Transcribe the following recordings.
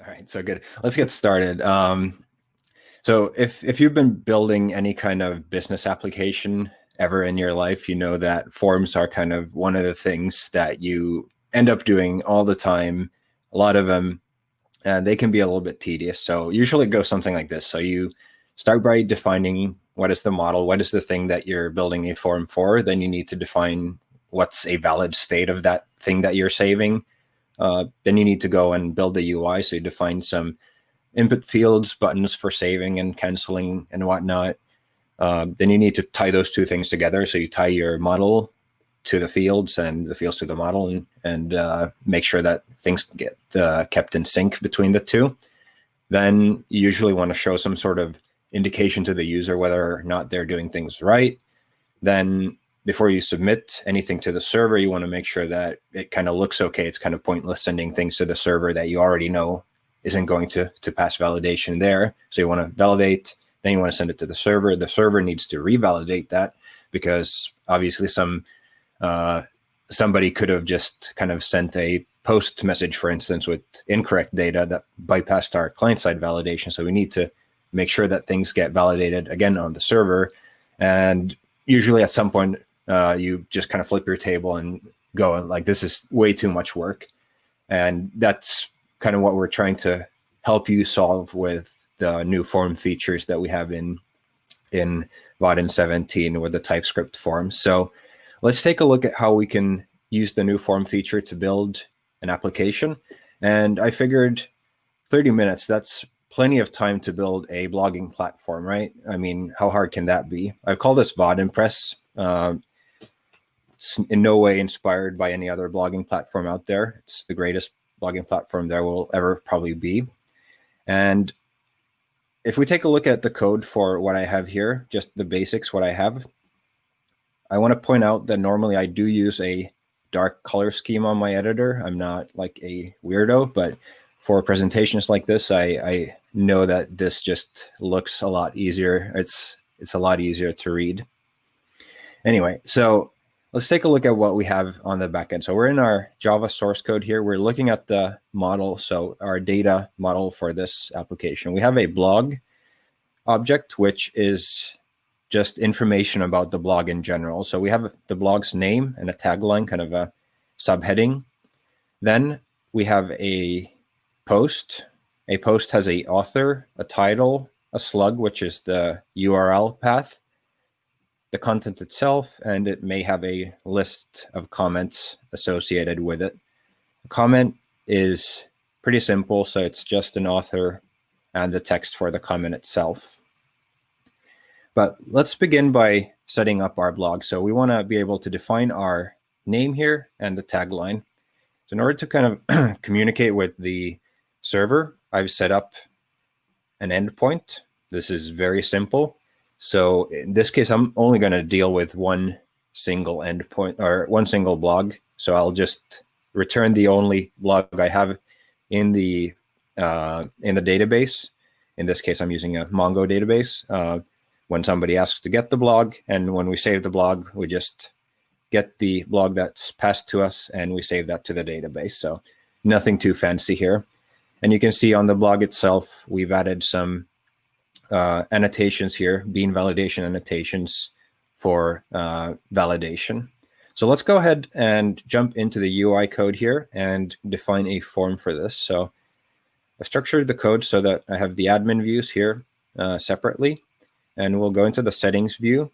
All right, so good. Let's get started. Um, so if, if you've been building any kind of business application ever in your life, you know that forms are kind of one of the things that you end up doing all the time. A lot of them, and they can be a little bit tedious. So usually it goes something like this. So you start by defining what is the model, what is the thing that you're building a form for. Then you need to define what's a valid state of that thing that you're saving uh, then you need to go and build the UI. So you define some input fields, buttons for saving and canceling and whatnot. Uh, then you need to tie those two things together. So you tie your model to the fields and the fields to the model and, and uh, make sure that things get uh, kept in sync between the two. Then you usually want to show some sort of indication to the user whether or not they're doing things right. Then before you submit anything to the server, you want to make sure that it kind of looks okay. It's kind of pointless sending things to the server that you already know isn't going to, to pass validation there. So you want to validate, then you want to send it to the server. The server needs to revalidate that because obviously some uh, somebody could have just kind of sent a post message, for instance, with incorrect data that bypassed our client-side validation. So we need to make sure that things get validated again on the server. And usually at some point uh, you just kind of flip your table and go like this is way too much work and that's kind of what we're trying to help you solve with the new form features that we have in in Vaadin 17 with the TypeScript forms. So let's take a look at how we can use the new form feature to build an application. And I figured 30 minutes, that's plenty of time to build a blogging platform, right? I mean, how hard can that be? I call this Vaadimpress. Uh, in no way inspired by any other blogging platform out there. It's the greatest blogging platform there will ever probably be. And if we take a look at the code for what I have here, just the basics, what I have, I want to point out that normally I do use a dark color scheme on my editor. I'm not like a weirdo, but for presentations like this, I, I know that this just looks a lot easier. It's, it's a lot easier to read. Anyway, so let's take a look at what we have on the backend. So we're in our Java source code here. We're looking at the model, so our data model for this application. We have a blog object, which is just information about the blog in general. So we have the blog's name and a tagline, kind of a subheading. Then we have a post. A post has a author, a title, a slug, which is the URL path, the content itself, and it may have a list of comments associated with it. A comment is pretty simple, so it's just an author and the text for the comment itself. But let's begin by setting up our blog. So we want to be able to define our name here and the tagline. So in order to kind of communicate with the server, I've set up an endpoint. This is very simple. So in this case, I'm only going to deal with one single endpoint or one single blog. So I'll just return the only blog I have in the uh, in the database. In this case, I'm using a Mongo database. Uh, when somebody asks to get the blog, and when we save the blog, we just get the blog that's passed to us, and we save that to the database. So nothing too fancy here. And you can see on the blog itself, we've added some uh, annotations here, bean validation annotations for uh, validation. So let's go ahead and jump into the UI code here and define a form for this. So I've structured the code so that I have the admin views here uh, separately, and we'll go into the settings view.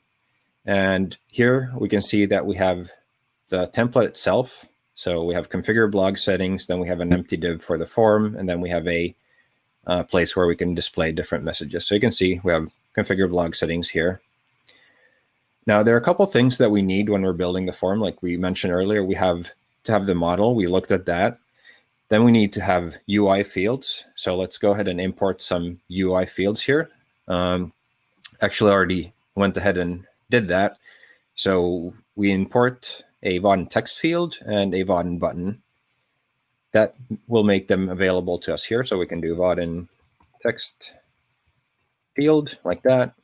And here we can see that we have the template itself. So we have configure blog settings, then we have an empty div for the form, and then we have a uh, place where we can display different messages. So you can see we have configure blog settings here. Now, there are a couple things that we need when we're building the form. Like we mentioned earlier, we have to have the model. We looked at that. Then we need to have UI fields. So let's go ahead and import some UI fields here. Um, actually already went ahead and did that. So we import a Vaadin text field and a Vaadin button that will make them available to us here. So we can do Vaadin text field like that.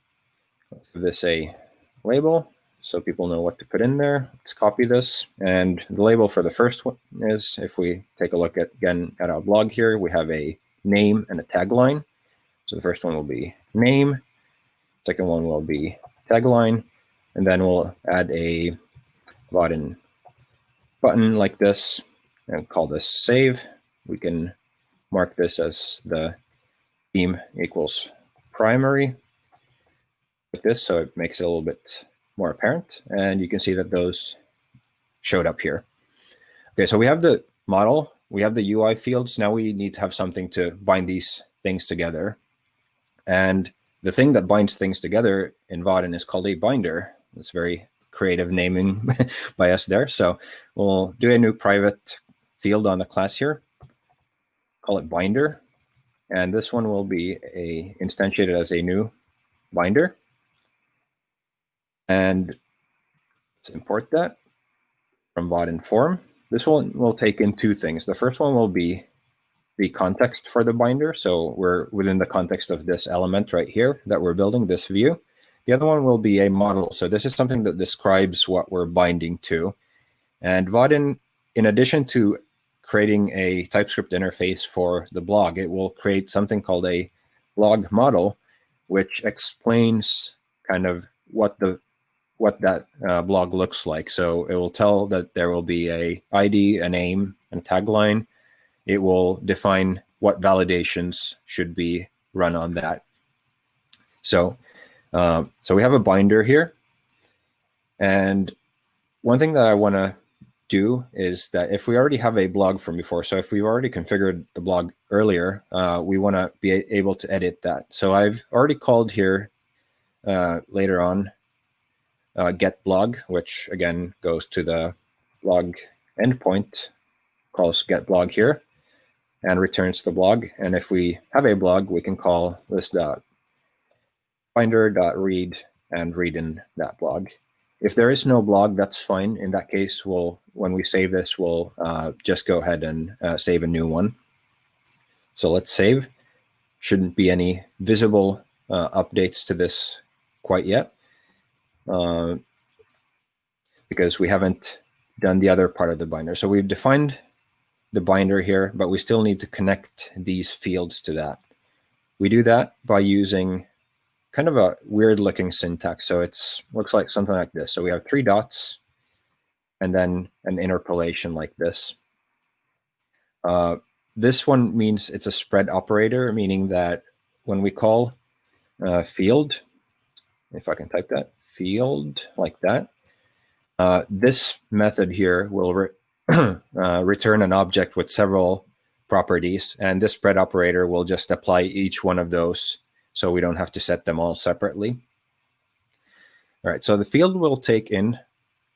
Let's give this a label so people know what to put in there. Let's copy this. And the label for the first one is, if we take a look at again at our blog here, we have a name and a tagline. So the first one will be name, second one will be tagline, and then we'll add a Vaadin button like this and call this save. We can mark this as the theme equals primary like this, so it makes it a little bit more apparent. And you can see that those showed up here. Okay, so we have the model, we have the UI fields. Now we need to have something to bind these things together. And the thing that binds things together in Vaadin is called a binder. It's very creative naming by us there. So we'll do a new private field on the class here, call it binder. And this one will be a instantiated as a new binder. And let's import that from Vaadin form. This one will take in two things. The first one will be the context for the binder. So we're within the context of this element right here that we're building, this view. The other one will be a model. So this is something that describes what we're binding to. And Vaadin, in addition to creating a TypeScript interface for the blog, it will create something called a blog model, which explains kind of what the what that uh, blog looks like. So it will tell that there will be a ID, a name, and a tagline. It will define what validations should be run on that. So, um, so we have a binder here. And one thing that I want to do is that if we already have a blog from before, so if we've already configured the blog earlier, uh, we want to be able to edit that. So I've already called here uh, later on uh, get blog, which again goes to the blog endpoint, calls get blog here, and returns the blog. And if we have a blog, we can call this dot binder dot read and read in that blog. If there is no blog, that's fine. In that case, we'll when we save this, we'll uh, just go ahead and uh, save a new one. So let's save. Shouldn't be any visible uh, updates to this quite yet. Uh, because we haven't done the other part of the binder. So we've defined the binder here, but we still need to connect these fields to that. We do that by using kind of a weird looking syntax. So it's looks like something like this. So we have three dots and then an interpolation like this. Uh, this one means it's a spread operator, meaning that when we call uh, field, if I can type that, field like that. Uh, this method here will re uh, return an object with several properties, and this spread operator will just apply each one of those so we don't have to set them all separately. All right, so the field will take in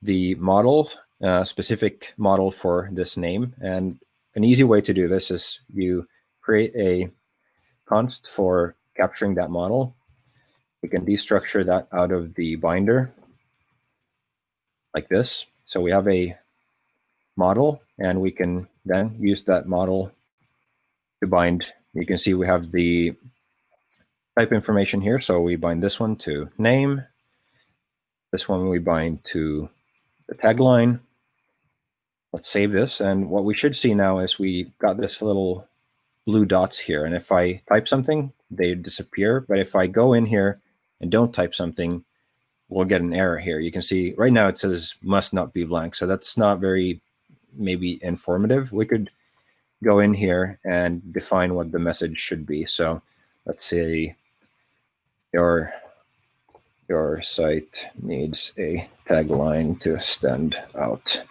the model, uh, specific model for this name. And an easy way to do this is you create a const for capturing that model we can destructure that out of the binder like this. So we have a model and we can then use that model to bind. You can see we have the type information here. So we bind this one to name. This one we bind to the tagline. Let's save this. And what we should see now is we got this little blue dots here. And if I type something, they disappear. But if I go in here and don't type something, we'll get an error here. You can see right now it says must not be blank. So that's not very maybe informative. We could go in here and define what the message should be. So let's say your your site needs a tagline to stand out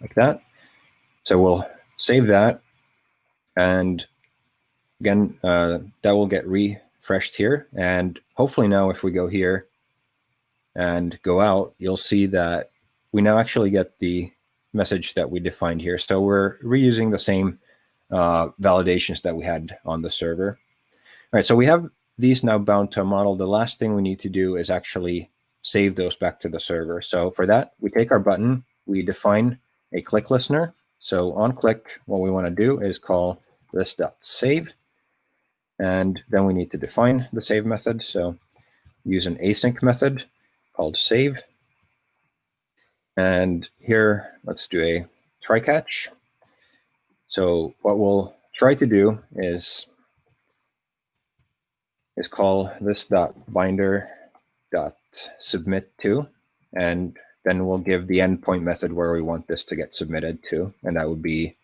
like that. So we'll save that. And again, uh, that will get refreshed here. And hopefully now if we go here and go out, you'll see that we now actually get the message that we defined here. So we're reusing the same uh, validations that we had on the server. All right, so we have these now bound to a model. The last thing we need to do is actually save those back to the server. So for that, we take our button, we define a click listener. So on click, what we want to do is call this.save. And then we need to define the save method. So use an async method called save. And here, let's do a try catch. So what we'll try to do is is call this dot binder dot submit to, and then we'll give the endpoint method where we want this to get submitted to, and that would be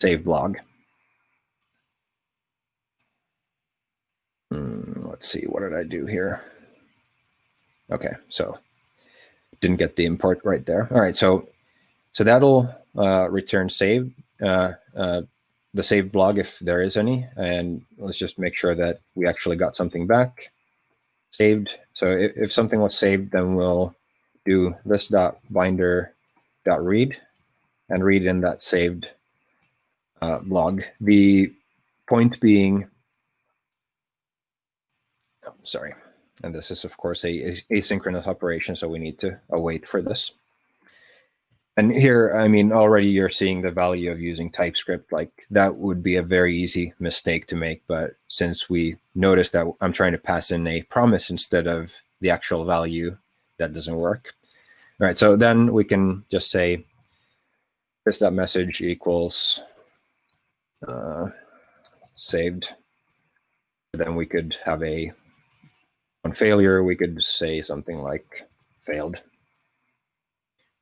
save blog. Hmm, let's see, what did I do here? Okay, so didn't get the import right there. All right, so so that'll uh, return save uh, uh, the saved blog if there is any, and let's just make sure that we actually got something back saved. So if, if something was saved, then we'll do this dot binder dot read and read in that saved uh, blog. The point being, oh, sorry, and this is of course a, a asynchronous operation, so we need to await for this. And here, I mean, already you're seeing the value of using TypeScript. Like that would be a very easy mistake to make. But since we noticed that I'm trying to pass in a promise instead of the actual value, that doesn't work. All right, so then we can just say this dot message equals uh, saved. Then we could have a on failure, we could say something like failed.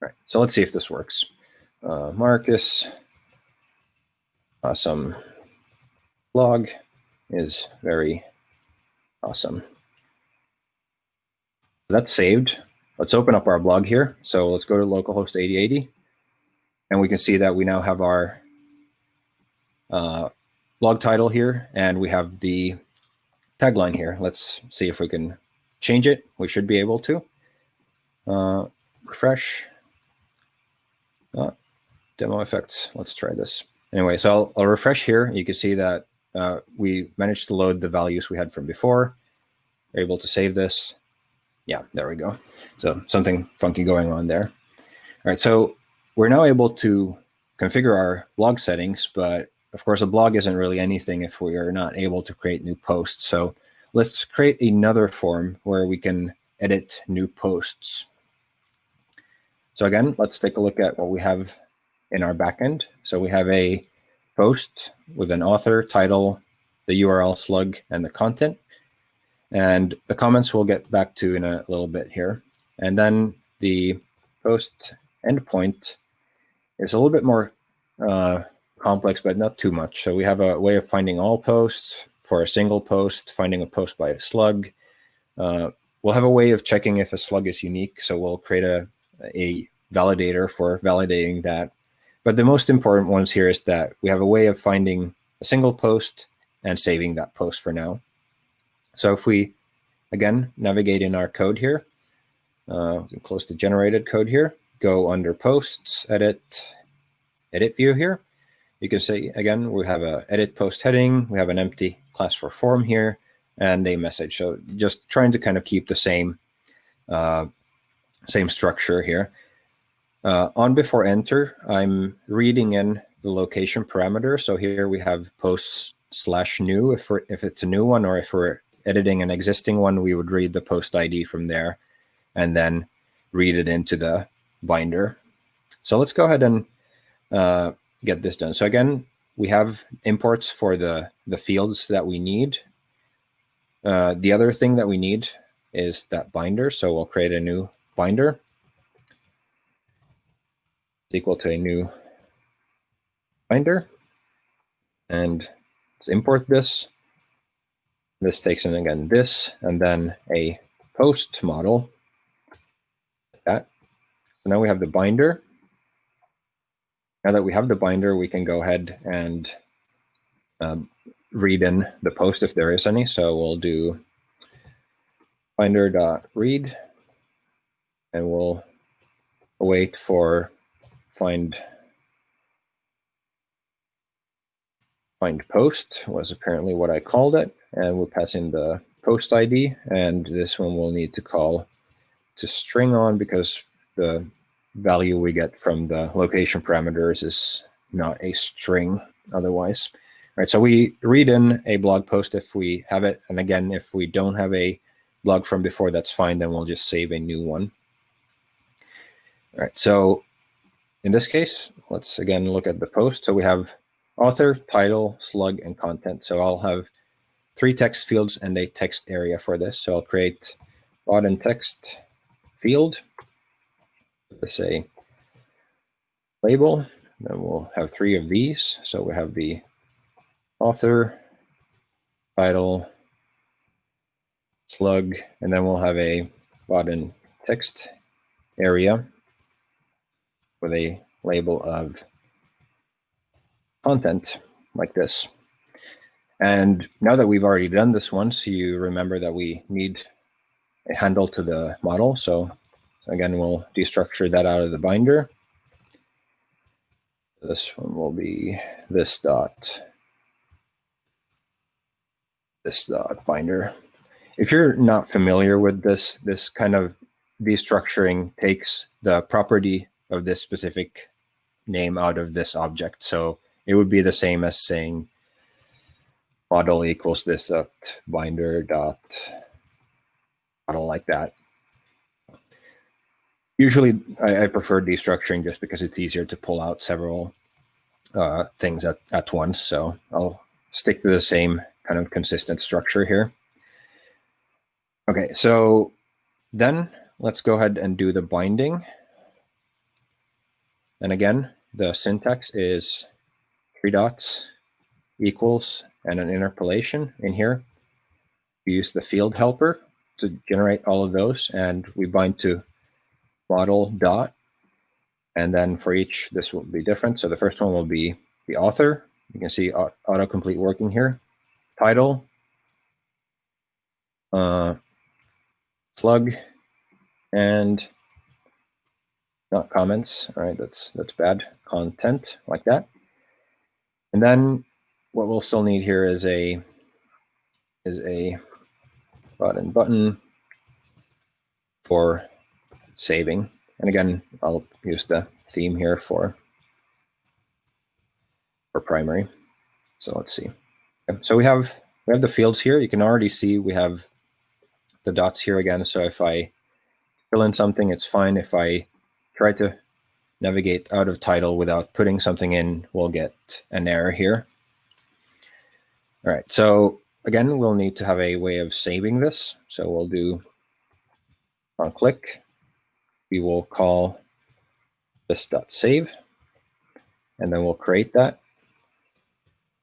Right, so let's see if this works. Uh, Marcus, awesome blog is very awesome. That's saved. Let's open up our blog here. So let's go to localhost 8080 and we can see that we now have our uh, blog title here and we have the tagline here. Let's see if we can change it. We should be able to. Uh, refresh. Uh, demo effects. Let's try this. Anyway, so I'll, I'll refresh here. You can see that uh, we managed to load the values we had from before. We're able to save this. Yeah, there we go. So something funky going on there. All right, so we're now able to configure our blog settings, but of course a blog isn't really anything if we are not able to create new posts. So let's create another form where we can edit new posts. So again, let's take a look at what we have in our backend. So we have a post with an author, title, the URL slug, and the content. And the comments we'll get back to in a little bit here. And then the post endpoint is a little bit more uh, complex, but not too much. So we have a way of finding all posts for a single post, finding a post by a slug. Uh, we'll have a way of checking if a slug is unique. So we'll create a a validator for validating that. But the most important ones here is that we have a way of finding a single post and saving that post for now. So if we, again, navigate in our code here, uh, close the generated code here, go under posts, edit, edit view here. You can see, again, we have a edit post heading, we have an empty class for form here, and a message. So just trying to kind of keep the same uh, same structure here. Uh, on before enter, I'm reading in the location parameter. So here we have post slash new if, if it's a new one or if we're editing an existing one, we would read the post ID from there and then read it into the binder. So let's go ahead and uh, get this done. So again, we have imports for the, the fields that we need. Uh, the other thing that we need is that binder. So we'll create a new binder is equal to a new binder. And let's import this. This takes in again this, and then a post model. Like that. So now we have the binder. Now that we have the binder, we can go ahead and um, read in the post if there is any. So we'll do binder.read and we'll wait for find find post was apparently what I called it. And we'll pass in the post ID. And this one we'll need to call to string on because the value we get from the location parameters is not a string otherwise. All right, so we read in a blog post if we have it. And again, if we don't have a blog from before, that's fine. Then we'll just save a new one. All right, so in this case, let's again look at the post. So we have author, title, slug, and content. So I'll have three text fields and a text area for this. So I'll create Vaadin text field. Let's say label. Then we'll have three of these. So we have the author, title, slug, and then we'll have a Vaadin text area with a label of content like this. And now that we've already done this once, you remember that we need a handle to the model. So again, we'll destructure that out of the binder. This one will be this dot, this dot binder. If you're not familiar with this, this kind of destructuring takes the property of this specific name out of this object. So it would be the same as saying model equals this dot binder dot model like that. Usually I, I, prefer destructuring just because it's easier to pull out several uh, things at, at once. So I'll stick to the same kind of consistent structure here. Okay, so then let's go ahead and do the binding. And again, the syntax is three dots equals and an interpolation in here. We use the field helper to generate all of those and we bind to model dot. And then for each, this will be different. So the first one will be the author. You can see autocomplete working here. Title, uh, slug, and not comments. All right, that's that's bad. Content like that. And then what we'll still need here is a is a Vaadin button for saving. And again, I'll use the theme here for for primary. So let's see. So we have we have the fields here. You can already see we have the dots here again. So if I fill in something, it's fine. If I try to navigate out of title without putting something in, we'll get an error here. All right, so again, we'll need to have a way of saving this. So we'll do on click, we will call this dot save, and then we'll create that.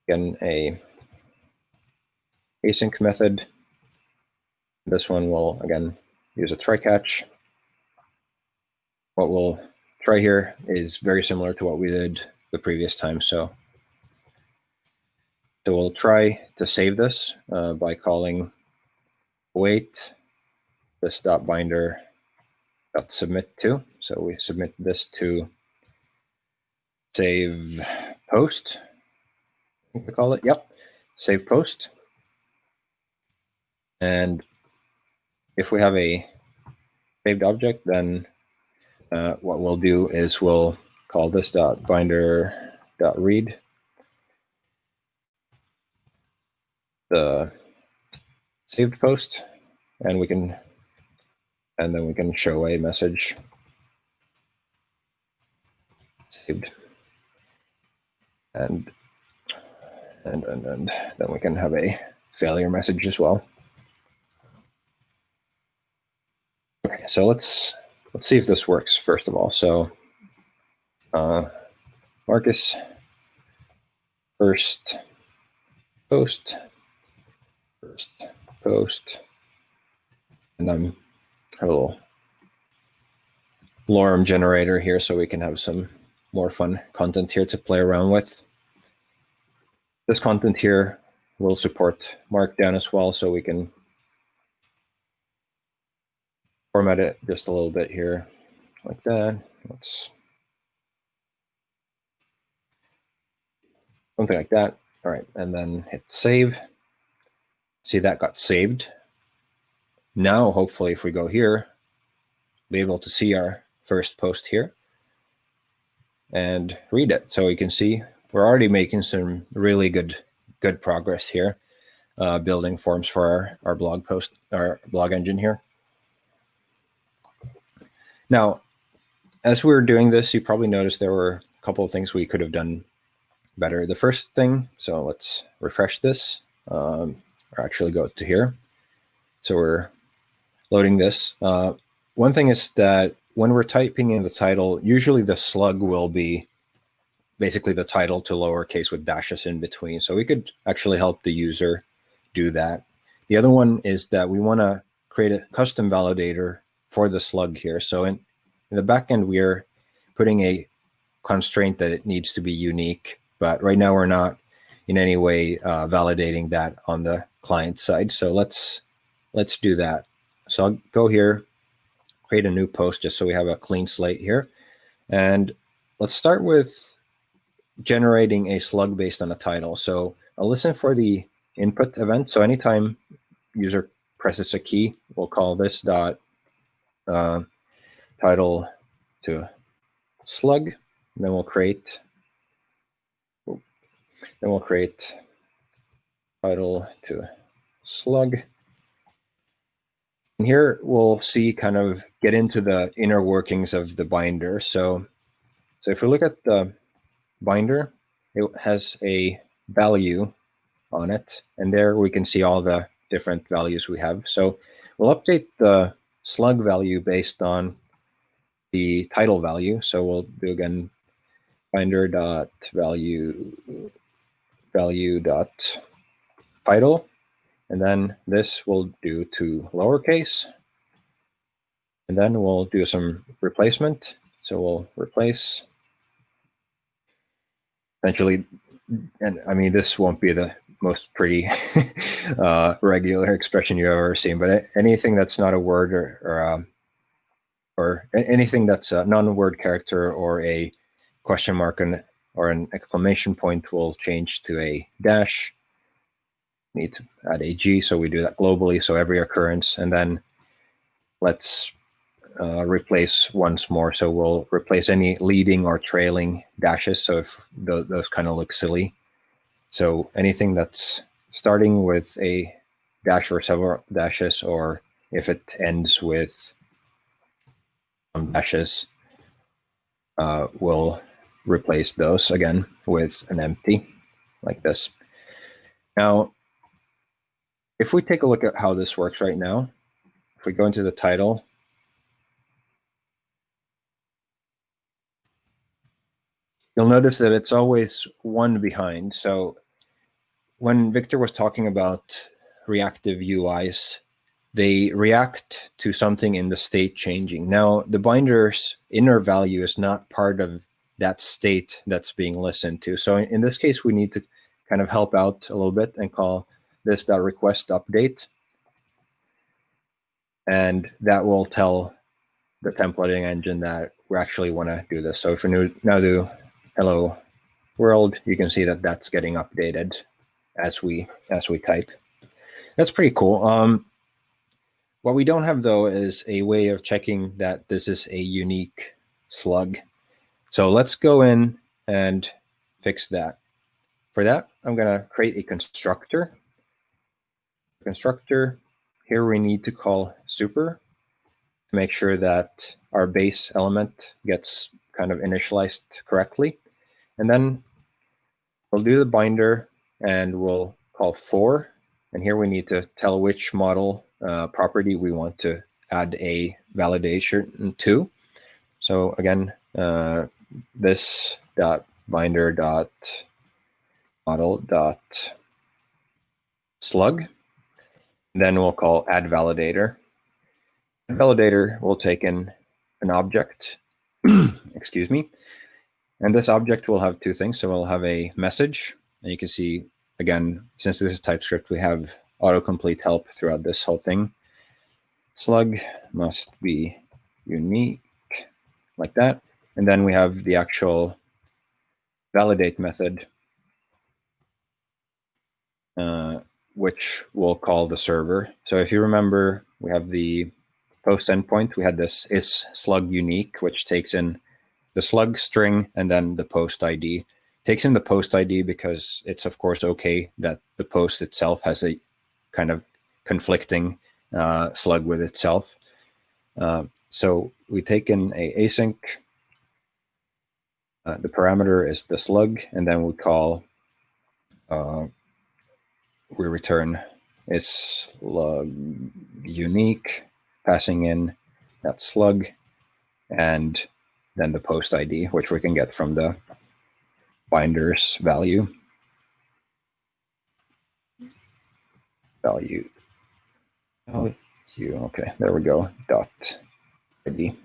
Again, a async method. This one will, again, use a try catch. What we'll try here is very similar to what we did the previous time. So, so we'll try to save this uh, by calling wait this dot binder dot submit to. So we submit this to save post. I think we call it. Yep, save post. And if we have a saved object, then uh, what we'll do is we'll call this dot binder dot read. The saved post and we can and then we can show a message. Saved. And and and, and then we can have a failure message as well. Okay so let's let's see if this works first of all. So uh, Marcus first post, first post, and I'm a little lorem generator here so we can have some more fun content here to play around with. This content here will support Markdown as well, so we can format it just a little bit here like that. Let's something like that. All right, and then hit save. See that got saved. Now, hopefully, if we go here, be able to see our first post here and read it. So you can see we're already making some really good good progress here, uh, building forms for our, our blog post, our blog engine here. Now, as we were doing this, you probably noticed there were a couple of things we could have done better. The first thing, so let's refresh this. Um, or actually go to here. So we're loading this. Uh, one thing is that when we're typing in the title, usually the slug will be basically the title to lowercase with dashes in between. So we could actually help the user do that. The other one is that we want to create a custom validator for the slug here. So in, in the backend, we are putting a constraint that it needs to be unique, but right now we're not in any way uh, validating that on the client side. So let's let's do that. So I'll go here, create a new post just so we have a clean slate here. And let's start with generating a slug based on a title. So I'll listen for the input event. So anytime user presses a key, we'll call this dot uh, title to slug. Then we'll create, then we'll create title to slug. And here we'll see kind of get into the inner workings of the binder. So, so if we look at the binder, it has a value on it. And there we can see all the different values we have. So we'll update the slug value based on the title value. So we'll do again binder dot value value dot title. And then this will do to lowercase. And then we'll do some replacement. So we'll replace essentially, and I mean, this won't be the most pretty uh, regular expression you've ever seen, but anything that's not a word or or, um, or anything that's a non-word character or a question mark and or an exclamation point will change to a dash. Need to add a G, so we do that globally. So every occurrence, and then let's uh, replace once more. So we'll replace any leading or trailing dashes. So if those, those kind of look silly. So anything that's starting with a dash or several dashes, or if it ends with some dashes, uh, we'll replace those again with an empty like this. Now, if we take a look at how this works right now, if we go into the title you'll notice that it's always one behind. So when Victor was talking about reactive UIs, they react to something in the state changing. Now, the binder's inner value is not part of that state that's being listened to. So in this case, we need to kind of help out a little bit and call this request update. And that will tell the templating engine that we actually want to do this. So if we now do hello world, you can see that that's getting updated as we as we type. That's pretty cool. Um, what we don't have though is a way of checking that this is a unique slug. So let's go in and fix that. For that, I'm going to create a constructor. Constructor, here we need to call super to make sure that our base element gets kind of initialized correctly. And then we'll do the binder and we'll call for. And here we need to tell which model uh, property we want to add a validation to. So again, uh, this dot binder dot model dot slug. Then we'll call add validator. validator will take in an object, excuse me, and this object will have two things. So we'll have a message, and you can see, again, since this is TypeScript, we have autocomplete help throughout this whole thing. Slug must be unique, like that. And then we have the actual validate method, uh, which we'll call the server. So if you remember, we have the post endpoint. We had this is slug unique, which takes in the slug string and then the post ID. Takes in the post ID because it's of course okay that the post itself has a kind of conflicting uh, slug with itself. Uh, so we take in a async. Uh, the parameter is the slug, and then we call, uh, we return is slug unique, passing in that slug and then the post ID, which we can get from the binders value. Value. Oh, you okay? There we go. Dot ID.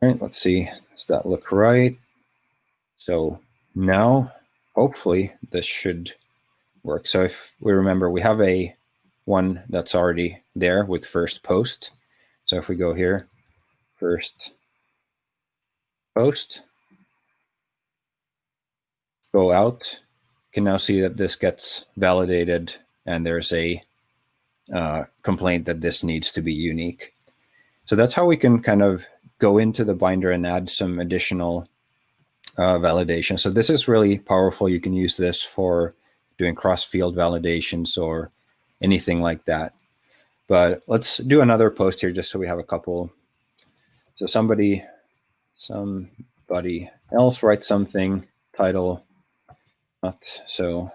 All right, let's see. Does that look right? So now, hopefully, this should work. So if we remember, we have a one that's already there with first post. So if we go here, first post, go out, can now see that this gets validated and there's a uh, complaint that this needs to be unique. So that's how we can kind of go into the binder and add some additional uh, validation. So this is really powerful. You can use this for doing cross-field validations or anything like that. But let's do another post here just so we have a couple. So somebody, somebody else writes something, title, not so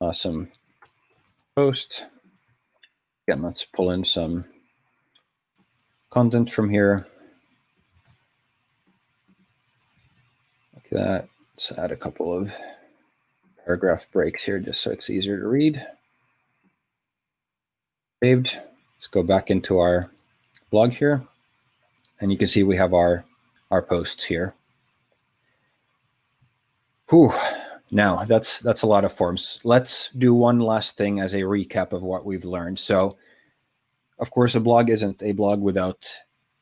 awesome post. Again, let's pull in some content from here. Like that. Let's add a couple of paragraph breaks here just so it's easier to read. Saved. Let's go back into our blog here. And you can see we have our, our posts here. Whew. Now that's that's a lot of forms. Let's do one last thing as a recap of what we've learned. So of course, a blog isn't a blog without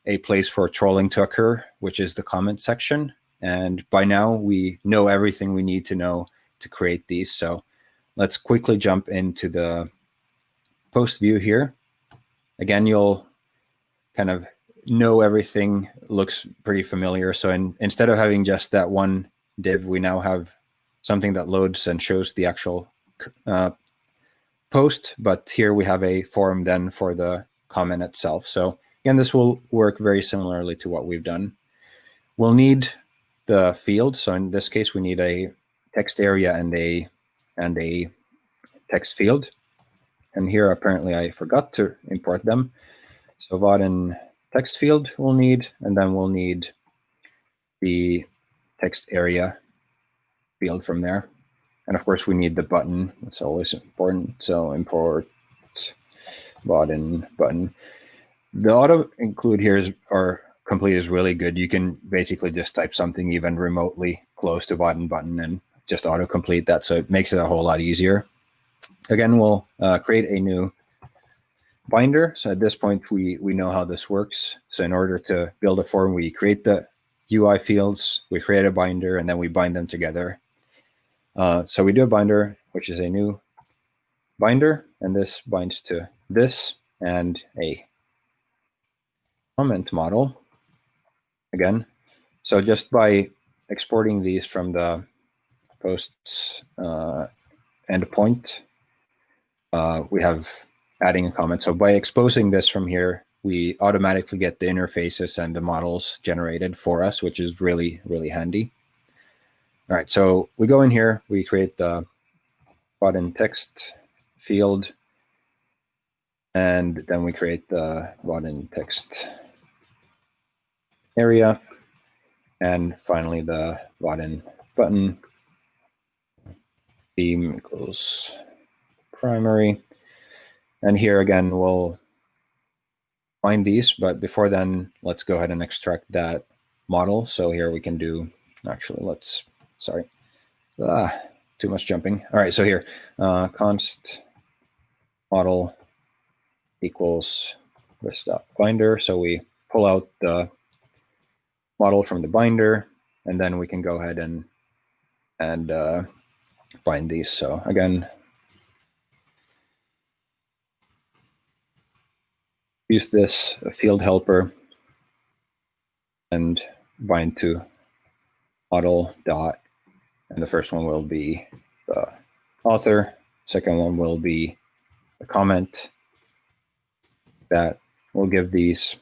a place for trolling to occur, which is the comment section. And by now we know everything we need to know to create these. So let's quickly jump into the post view here. Again, you'll kind of know everything looks pretty familiar. So in, instead of having just that one div, we now have something that loads and shows the actual uh, post, but here we have a form then for the comment itself. So again, this will work very similarly to what we've done. We'll need the field. So in this case, we need a text area and a and a text field. And here, apparently, I forgot to import them. So Vaadin text field we'll need, and then we'll need the text area field from there. And of course, we need the button. That's always important. So import Vaadin button. The auto include here is or complete is really good. You can basically just type something even remotely close to Vaadin button and just auto complete that. So it makes it a whole lot easier. Again, we'll uh, create a new binder. So at this point, we, we know how this works. So in order to build a form, we create the UI fields, we create a binder, and then we bind them together. Uh, so we do a binder, which is a new binder, and this binds to this and a comment model again. So just by exporting these from the posts uh, endpoint, uh, we have adding a comment. So by exposing this from here, we automatically get the interfaces and the models generated for us, which is really, really handy. All right, so we go in here, we create the Vaadin text field, and then we create the Vaadin text area, and finally the Vaadin button theme equals primary. And here again, we'll find these, but before then, let's go ahead and extract that model. So here we can do, actually, let's, sorry, ah, too much jumping. All right, so here, uh, const model equals this dot binder. So we pull out the model from the binder, and then we can go ahead and and uh, bind these. So again, use this field helper and bind to model dot, and the first one will be the author. Second one will be the comment that will give these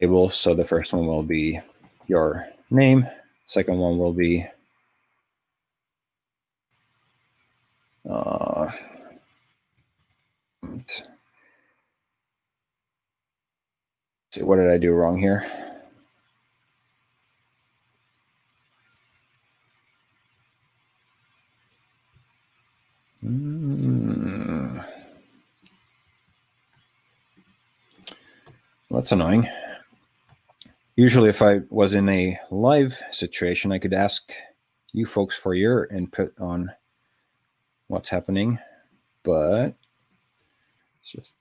tables. So the first one will be your name. Second one will be Uh, see, what did I do wrong here? Hmm. That's annoying. Usually if I was in a live situation, I could ask you folks for your input on what's happening, but it's just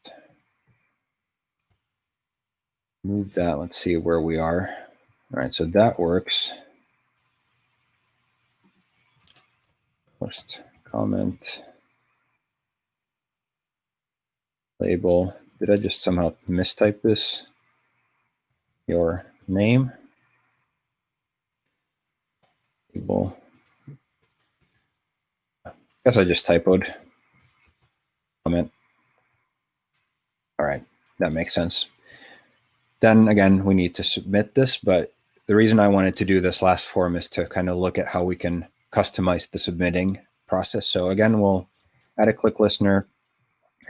move that. Let's see where we are. All right, so that works. Post comment label. Did I just somehow mistype this? Your name. Label. Guess I just typoed. Comment. All right, that makes sense. Then again, we need to submit this, but the reason I wanted to do this last form is to kind of look at how we can customize the submitting process. So again, we'll add a click listener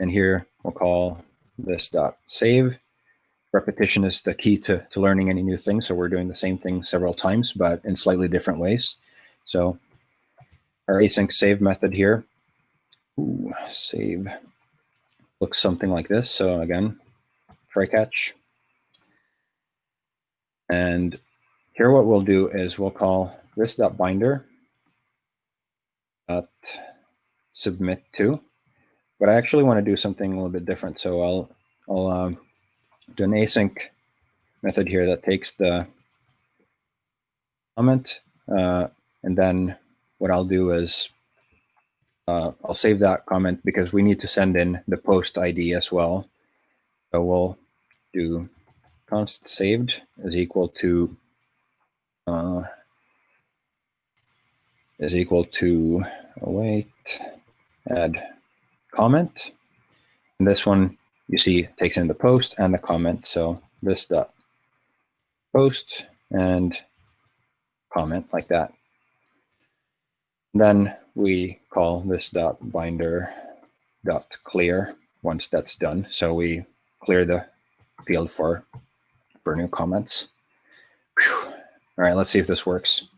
and here we'll call this dot save. Repetition is the key to, to learning any new thing. So we're doing the same thing several times, but in slightly different ways. So our async save method here, ooh, save looks something like this. So again, try catch. And here what we'll do is we'll call this dot binder dot submit to, but I actually want to do something a little bit different. So I'll I'll um, do an async method here that takes the comment, uh, and then what I'll do is uh, I'll save that comment because we need to send in the post ID as well. So we'll do const saved is equal to uh, is equal to await add comment. And this one you see takes in the post and the comment. So this dot post and comment like that. Then we call this dot binder dot clear once that's done. So we clear the field for for new comments. Whew. All right, let's see if this works.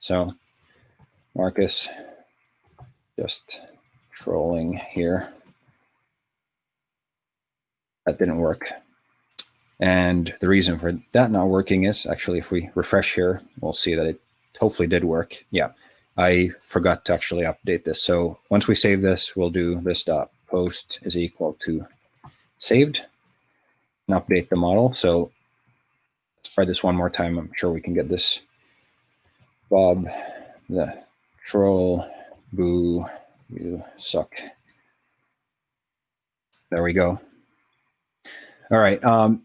So Marcus just trolling here. That didn't work. And the reason for that not working is actually if we refresh here, we'll see that it hopefully did work. Yeah, I forgot to actually update this. So once we save this, we'll do this dot post is equal to saved and update the model. So try this one more time. I'm sure we can get this. Bob, the troll, boo, you suck. There we go. All right. Um,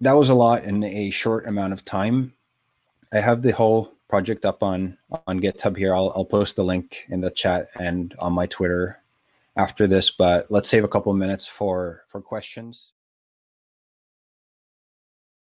that was a lot in a short amount of time. I have the whole project up on on GitHub here. I'll, I'll post the link in the chat and on my Twitter after this, but let's save a couple minutes for for questions.